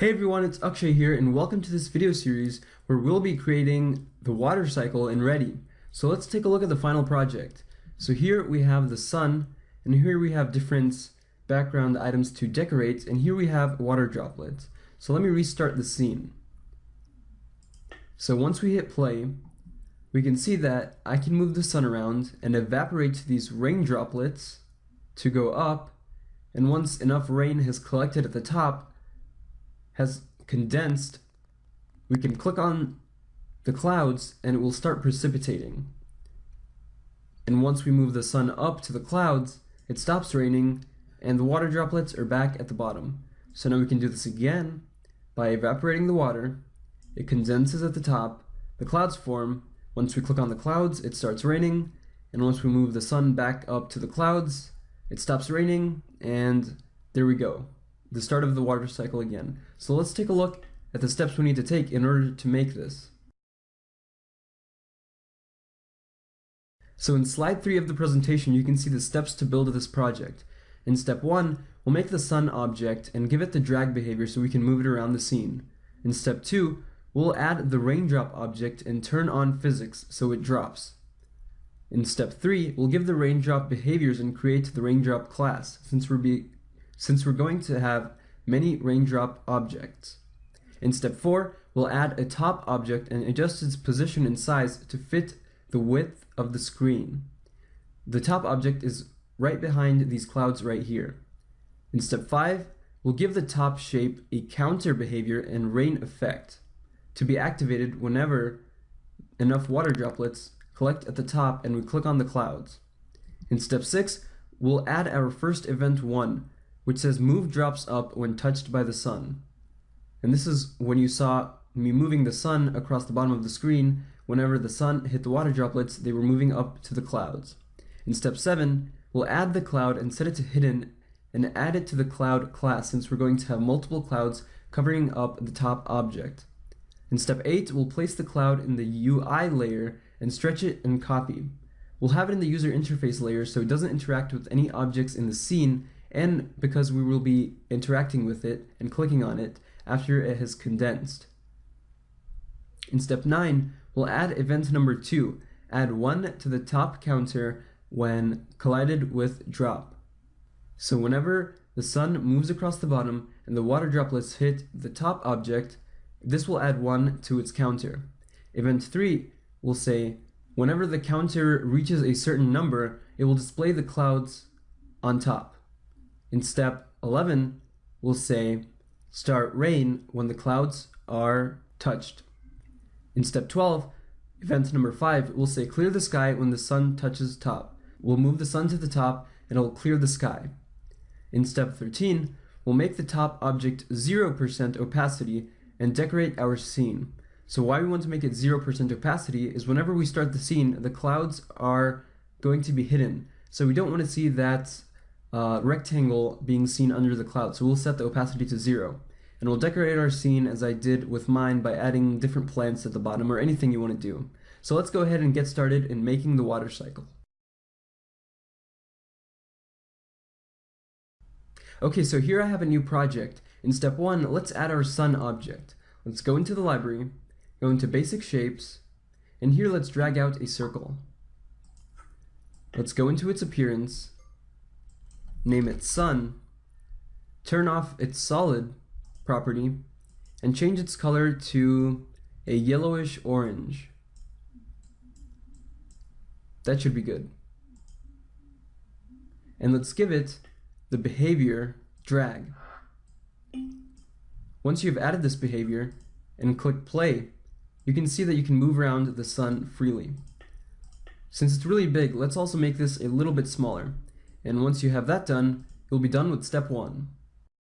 Hey everyone, it's Akshay here and welcome to this video series where we'll be creating the water cycle in Ready. So let's take a look at the final project. So here we have the sun and here we have different background items to decorate and here we have water droplets. So let me restart the scene. So once we hit play, we can see that I can move the sun around and evaporate these rain droplets to go up and once enough rain has collected at the top has condensed we can click on the clouds and it will start precipitating. And once we move the sun up to the clouds it stops raining and the water droplets are back at the bottom. So now we can do this again by evaporating the water. It condenses at the top the clouds form. Once we click on the clouds it starts raining. And once we move the sun back up to the clouds it stops raining, and there we go. The start of the water cycle again. So let's take a look at the steps we need to take in order to make this. So in slide 3 of the presentation, you can see the steps to build this project. In step 1, we'll make the sun object and give it the drag behavior so we can move it around the scene. In step 2, we'll add the raindrop object and turn on physics so it drops. In step 3, we'll give the raindrop behaviors and create the raindrop class, since we're, be, since we're going to have many raindrop objects. In step 4, we'll add a top object and adjust its position and size to fit the width of the screen. The top object is right behind these clouds right here. In step 5, we'll give the top shape a counter behavior and rain effect to be activated whenever enough water droplets collect at the top and we click on the clouds. In step 6, we'll add our first event 1, which says move drops up when touched by the sun. And this is when you saw me moving the sun across the bottom of the screen, whenever the sun hit the water droplets, they were moving up to the clouds. In step 7, we'll add the cloud and set it to hidden and add it to the cloud class since we're going to have multiple clouds covering up the top object. In step 8, we'll place the cloud in the UI layer and stretch it and copy. We'll have it in the user interface layer so it doesn't interact with any objects in the scene and because we will be interacting with it and clicking on it after it has condensed. In step 9, we'll add event number 2, add 1 to the top counter when collided with drop. So whenever the sun moves across the bottom and the water droplets hit the top object, this will add 1 to its counter. Event 3 will say whenever the counter reaches a certain number, it will display the clouds on top. In step 11, we'll say start rain when the clouds are touched. In step 12, event number 5, we'll say clear the sky when the sun touches top. We'll move the sun to the top and it will clear the sky. In step 13, we'll make the top object 0% opacity and decorate our scene. So why we want to make it 0% opacity is whenever we start the scene, the clouds are going to be hidden. So we don't want to see that uh, rectangle being seen under the cloud. So we'll set the opacity to zero. And we'll decorate our scene as I did with mine by adding different plants at the bottom or anything you want to do. So let's go ahead and get started in making the water cycle. Okay, so here I have a new project. In step one, let's add our sun object. Let's go into the library, go into basic shapes, and here let's drag out a circle. Let's go into its appearance, name it sun, turn off its solid property, and change its color to a yellowish orange. That should be good. And let's give it the behavior drag. Once you've added this behavior and click play, you can see that you can move around the sun freely. Since it's really big, let's also make this a little bit smaller. And once you have that done, you'll be done with step one.